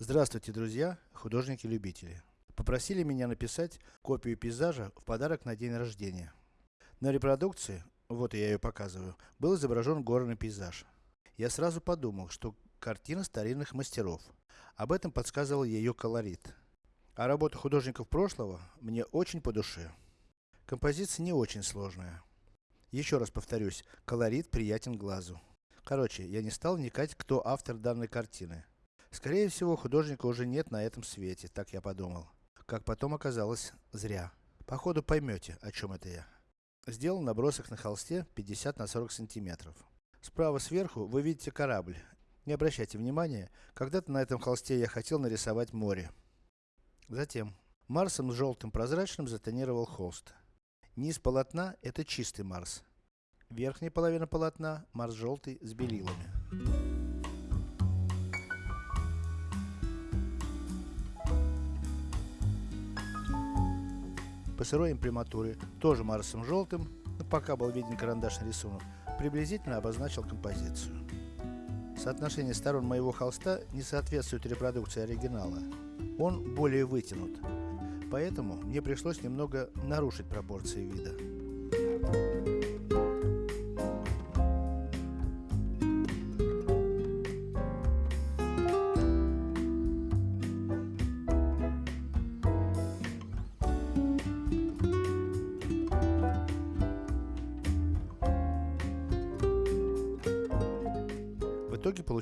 Здравствуйте, друзья, художники-любители. Попросили меня написать копию пейзажа в подарок на день рождения. На репродукции, вот я ее показываю, был изображен горный пейзаж. Я сразу подумал, что картина старинных мастеров. Об этом подсказывал ее колорит. А работа художников прошлого мне очень по душе. Композиция не очень сложная. Еще раз повторюсь, колорит приятен глазу. Короче, я не стал вникать, кто автор данной картины. Скорее всего, художника уже нет на этом свете, так я подумал. Как потом оказалось, зря. Походу поймете, о чем это я. Сделал набросок на холсте 50 на 40 сантиметров. Справа сверху вы видите корабль. Не обращайте внимания, когда-то на этом холсте я хотел нарисовать море. Затем, Марсом с желтым прозрачным затонировал холст. Низ полотна – это чистый Марс. Верхняя половина полотна – Марс желтый с белилами. По сырой имприматуре, тоже Марсом желтым, но пока был виден карандашный рисунок, приблизительно обозначил композицию. Соотношение сторон моего холста не соответствует репродукции оригинала. Он более вытянут. Поэтому мне пришлось немного нарушить пропорции вида.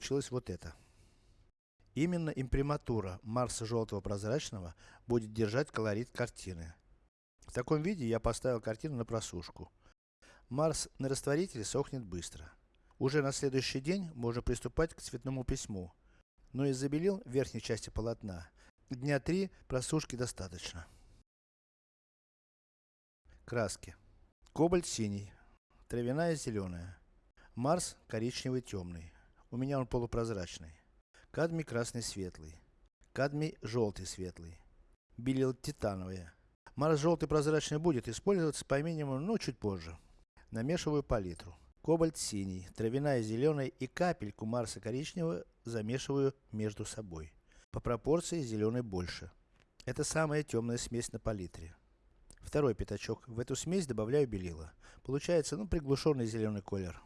Получилось вот это. Именно имприматура Марса желтого прозрачного будет держать колорит картины. В таком виде я поставил картину на просушку. Марс на растворителе сохнет быстро. Уже на следующий день можно приступать к цветному письму. Но из-за белил в верхней части полотна. Дня три просушки достаточно. Краски. Кобальт синий. Травяная зеленая. Марс коричневый темный. У меня он полупрозрачный. Кадмий красный светлый. Кадмий желтый светлый. Белил титановые. Марс желтый прозрачный будет использоваться по минимуму, но чуть позже. Намешиваю палитру. Кобальт синий, травяная зеленая и капельку Марса коричневого замешиваю между собой. По пропорции зеленый больше. Это самая темная смесь на палитре. Второй пятачок. В эту смесь добавляю белила. Получается, ну, приглушенный зеленый колер.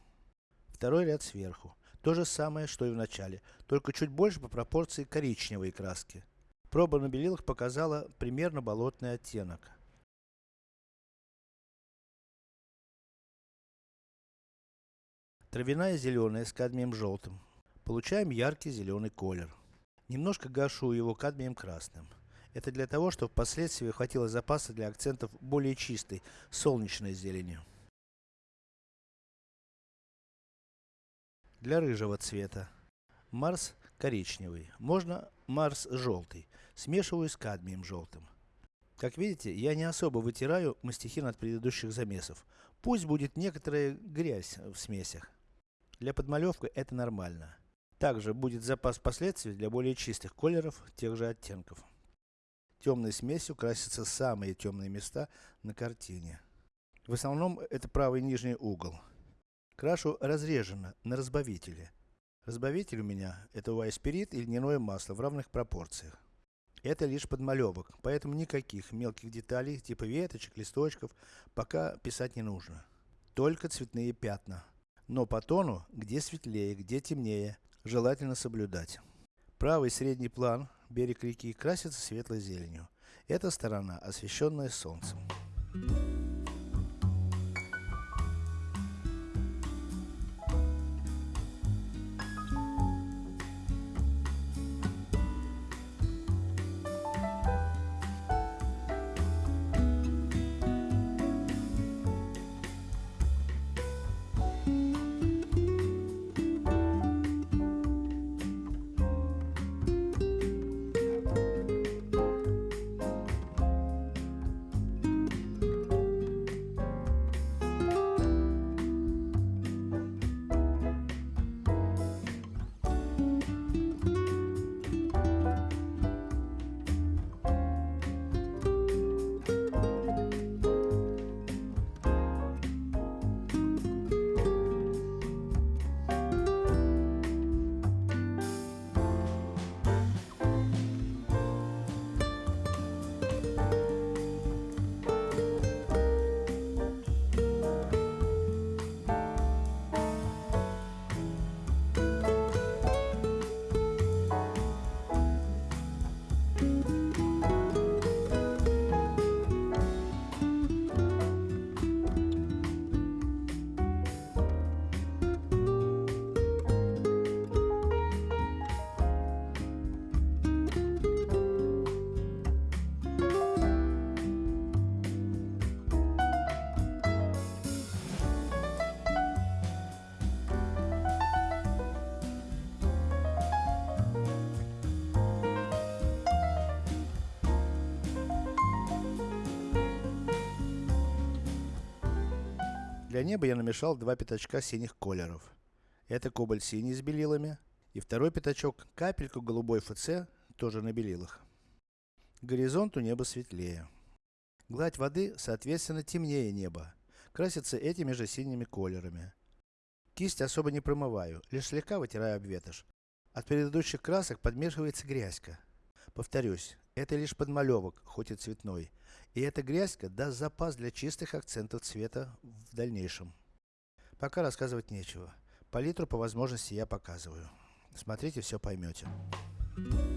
Второй ряд сверху. То же самое, что и в начале, только чуть больше по пропорции коричневой краски. Проба на белилах показала примерно болотный оттенок. Травяная зеленая с кадмием желтым. Получаем яркий зеленый колер. Немножко гашу его кадмием красным. Это для того, чтобы впоследствии хватило запаса для акцентов более чистой, солнечной зелени. Для рыжего цвета. Марс коричневый. Можно Марс желтый. Смешиваю с кадмием желтым. Как видите, я не особо вытираю мастихин от предыдущих замесов. Пусть будет некоторая грязь в смесях. Для подмалевки это нормально. Также будет запас впоследствии для более чистых колеров тех же оттенков. Темной смесью красятся самые темные места на картине. В основном это правый нижний угол. Крашу разрежено на разбавителе. Разбавитель у меня это вайспирит и льняное масло в равных пропорциях. Это лишь подмалевок, поэтому никаких мелких деталей, типа веточек, листочков, пока писать не нужно. Только цветные пятна. Но по тону, где светлее, где темнее, желательно соблюдать. Правый средний план, берег реки, красится светлой зеленью. Эта сторона освещенная солнцем. Для неба я намешал два пятачка синих колеров. Это кобальт синий с белилами. И второй пятачок капельку голубой ФЦ, тоже на белилах. К горизонту небо светлее. Гладь воды, соответственно, темнее неба. Красится этими же синими колерами. Кисть особо не промываю, лишь слегка вытираю об ветошь. От предыдущих красок подмешивается грязька. Повторюсь, это лишь подмалевок, хоть и цветной. И эта грязька даст запас для чистых акцентов цвета в дальнейшем. Пока рассказывать нечего. Палитру по возможности я показываю. Смотрите, все поймете. В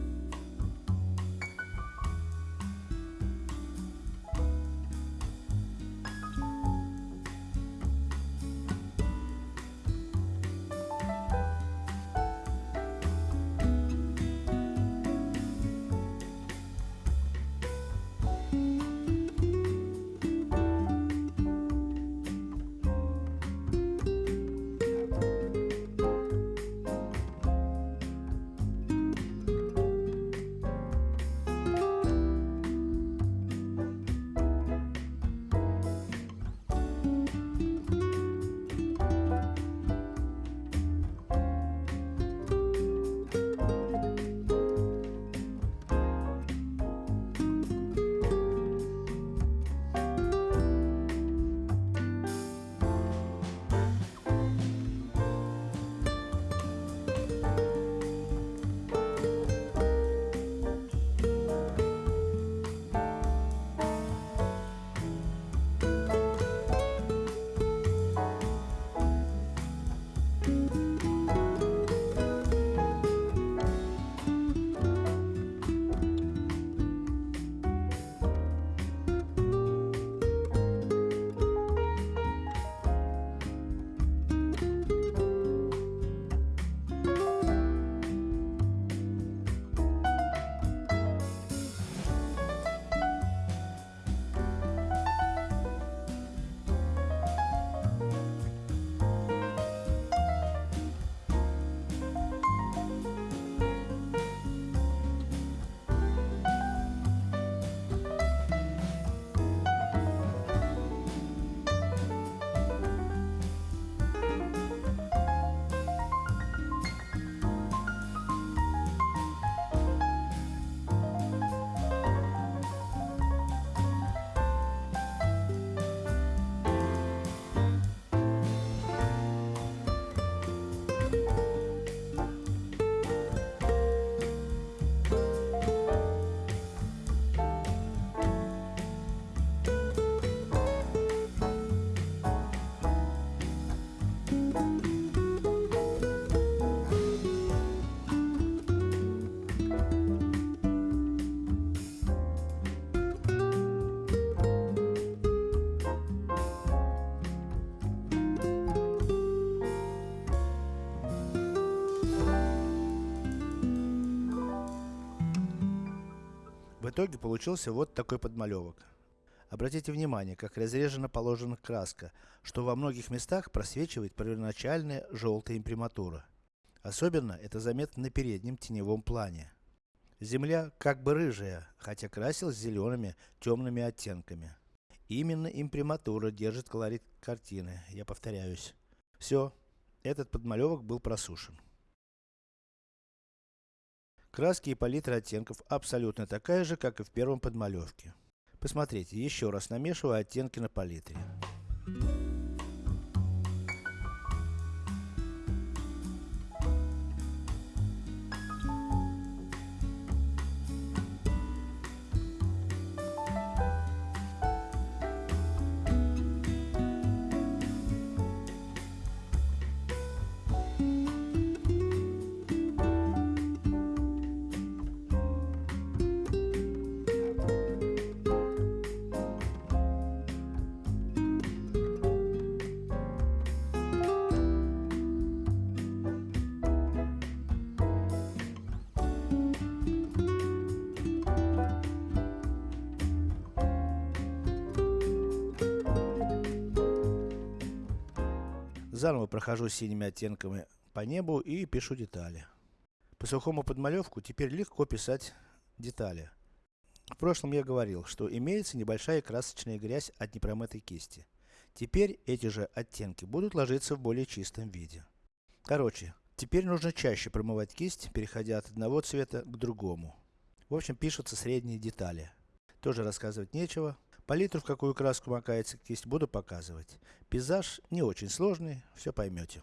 итоге получился вот такой подмалевок. Обратите внимание, как разрежена положена краска, что во многих местах просвечивает первоначальная желтая имприматура. Особенно это заметно на переднем теневом плане. Земля как бы рыжая, хотя красилась зелеными, темными оттенками. Именно имприматура держит колорит картины, я повторяюсь. Все, этот подмалевок был просушен. Краски и палитра оттенков абсолютно такая же, как и в первом подмалевке. Посмотрите, еще раз намешиваю оттенки на палитре. Заново прохожу синими оттенками по небу и пишу детали. По сухому подмалевку теперь легко писать детали. В прошлом я говорил, что имеется небольшая красочная грязь от непромытой кисти. Теперь эти же оттенки будут ложиться в более чистом виде. Короче, теперь нужно чаще промывать кисть, переходя от одного цвета к другому. В общем, пишутся средние детали. Тоже рассказывать нечего. Палитру, в какую краску макается кисть, буду показывать. Пейзаж не очень сложный, все поймете.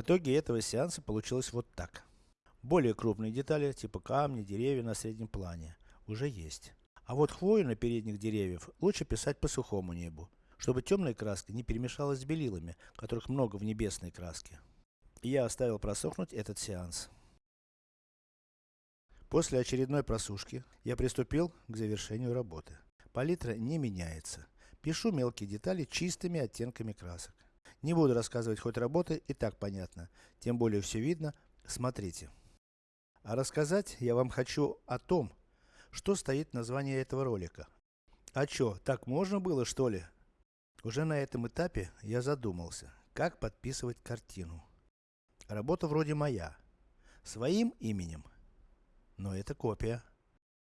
В итоге этого сеанса получилось вот так. Более крупные детали, типа камни, деревья на среднем плане, уже есть. А вот хвою на передних деревьев лучше писать по сухому небу, чтобы темная краска не перемешалась с белилами, которых много в небесной краске. Я оставил просохнуть этот сеанс. После очередной просушки, я приступил к завершению работы. Палитра не меняется. Пишу мелкие детали чистыми оттенками красок. Не буду рассказывать хоть работы, и так понятно. Тем более все видно. Смотрите. А рассказать я вам хочу о том, что стоит в названии этого ролика. А чё, так можно было что ли? Уже на этом этапе я задумался, как подписывать картину. Работа вроде моя. Своим именем. Но это копия.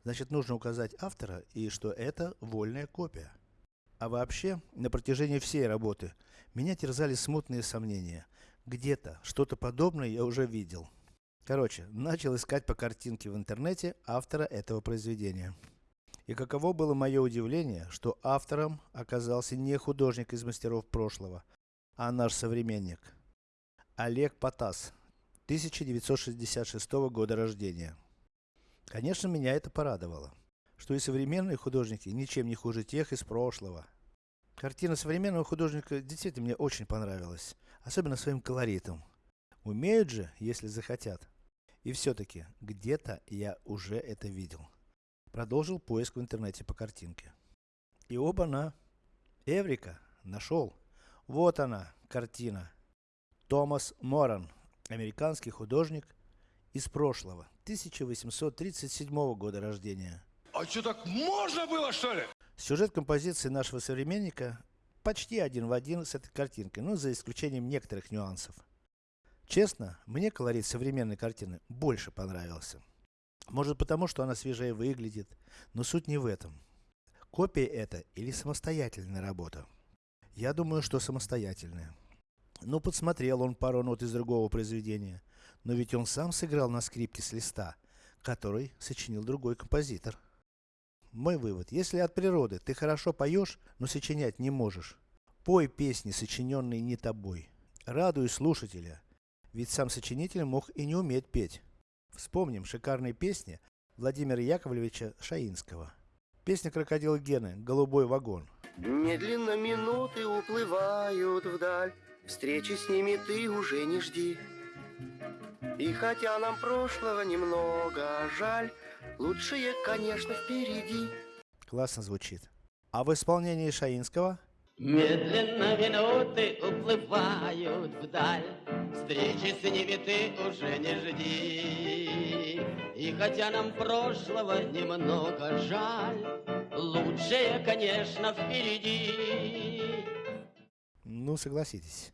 Значит нужно указать автора и что это вольная копия. А вообще, на протяжении всей работы, меня терзали смутные сомнения. Где-то, что-то подобное я уже видел. Короче, начал искать по картинке в интернете автора этого произведения. И каково было мое удивление, что автором оказался не художник из мастеров прошлого, а наш современник. Олег Потас, 1966 года рождения. Конечно, меня это порадовало что и современные художники ничем не хуже тех из прошлого. Картина современного художника действительно мне очень понравилась, особенно своим колоритом. Умеют же, если захотят. И все-таки, где-то я уже это видел. Продолжил поиск в интернете по картинке. И оба-на. Эврика, нашел. Вот она, картина. Томас Моран, американский художник из прошлого, 1837 года рождения. А что, так можно было, что ли? Сюжет композиции нашего современника почти один в один с этой картинкой, ну за исключением некоторых нюансов. Честно, мне колорит современной картины больше понравился. Может потому, что она свежее выглядит, но суть не в этом. Копия это или самостоятельная работа? Я думаю, что самостоятельная. Ну, подсмотрел он пару нот из другого произведения, но ведь он сам сыграл на скрипке с листа, который сочинил другой композитор. Мой вывод, если от природы ты хорошо поешь, но сочинять не можешь, пой песни, сочиненные не тобой. Радуй слушателя, ведь сам сочинитель мог и не уметь петь. Вспомним шикарные песни Владимира Яковлевича Шаинского. Песня крокодила Гены «Голубой вагон». Медленно минуты уплывают вдаль, Встречи с ними ты уже не жди. И хотя нам прошлого немного жаль, Лучшее, конечно, впереди. Классно звучит. А в исполнении Шаинского? Медленно минуты уплывают вдаль, Встречи с ними ты уже не жди. И хотя нам прошлого немного жаль, Лучшее, конечно, впереди. Ну, согласитесь.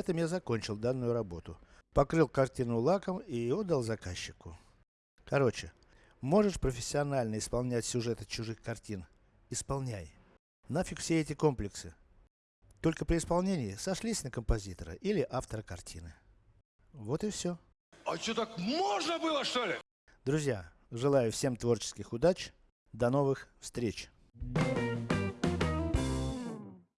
Этом я закончил данную работу. Покрыл картину лаком и отдал заказчику. Короче, можешь профессионально исполнять сюжеты чужих картин? Исполняй. Нафиг все эти комплексы. Только при исполнении сошлись на композитора или автора картины. Вот и все. А что, так можно было, что ли? Друзья, желаю всем творческих удач. До новых встреч. Thank